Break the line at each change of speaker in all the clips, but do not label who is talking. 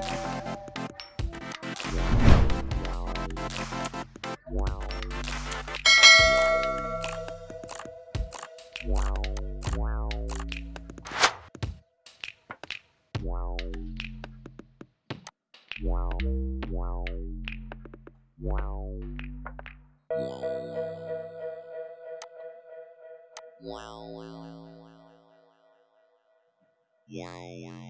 Wow, wow, wow, wow, wow.
Wow, wow.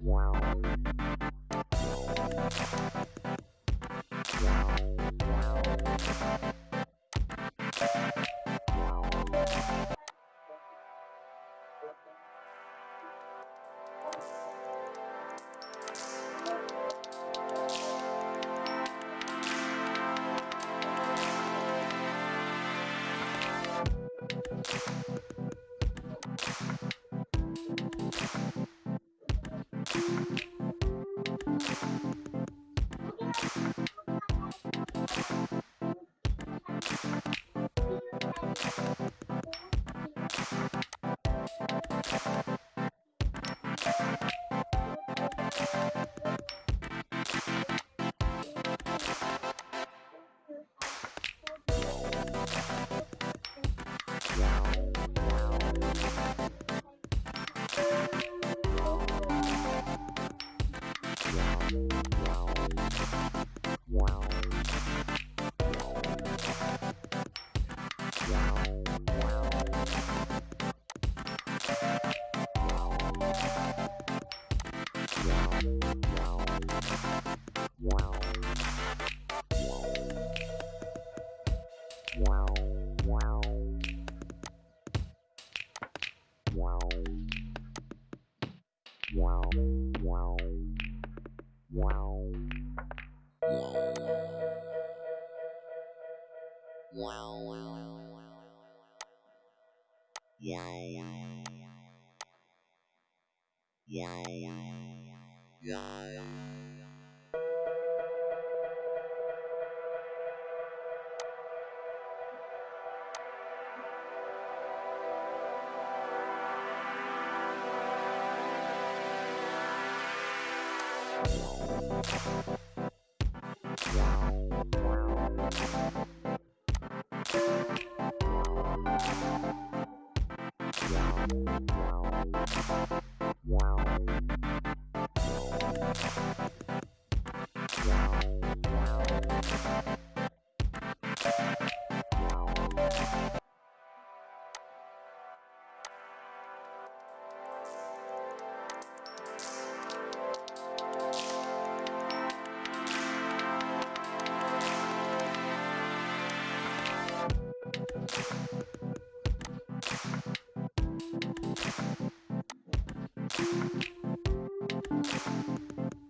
Wow. Wow, wow, wow, wow, wow. Wow,
wow.
Yeah, Thank you.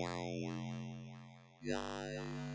Yeah.